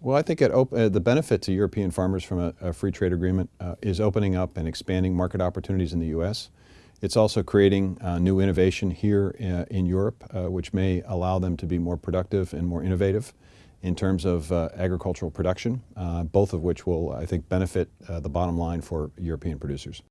Well, I think uh, the benefit to European farmers from a, a free trade agreement uh, is opening up and expanding market opportunities in the U.S. It's also creating uh, new innovation here uh, in Europe, uh, which may allow them to be more productive and more innovative in terms of uh, agricultural production, uh, both of which will, I think, benefit the bottom line for European producers.